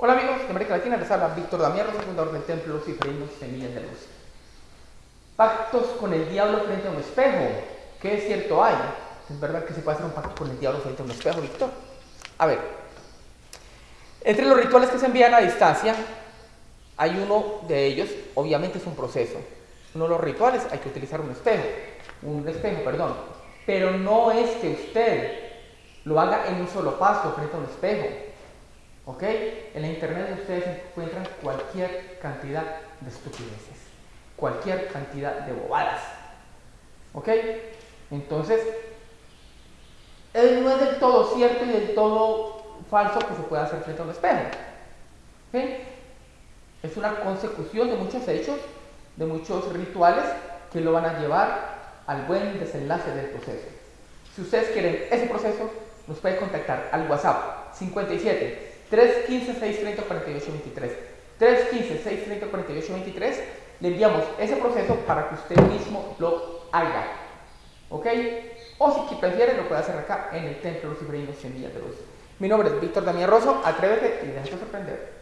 Hola amigos de América Latina, les habla Víctor Damián, fundador del Templo Luciferinos Semillas de Luz. Pactos con el diablo frente a un espejo. ¿Qué es cierto hay? ¿Es verdad que se puede hacer un pacto con el diablo frente a un espejo, Víctor? A ver, entre los rituales que se envían a distancia, hay uno de ellos, obviamente es un proceso. Uno de los rituales hay que utilizar un espejo, un espejo, perdón, pero no es que usted lo haga en un solo paso frente a un espejo. ¿Ok? En la internet ustedes encuentran cualquier cantidad de estupideces, cualquier cantidad de bobadas. ¿Ok? Entonces, no es del todo cierto y del todo falso que se pueda hacer frente a un espejo. Es una consecución de muchos hechos, de muchos rituales que lo van a llevar al buen desenlace del proceso. Si ustedes quieren ese proceso, nos puede contactar al WhatsApp 57 315 630 4823. 315 630 4823. Le enviamos ese proceso para que usted mismo lo haga. ¿Ok? O si prefiere, lo puede hacer acá en el Templo Luciferino Semillas de Luz. Mi nombre es Víctor Damián Rosso. Atrévete y déjate sorprender.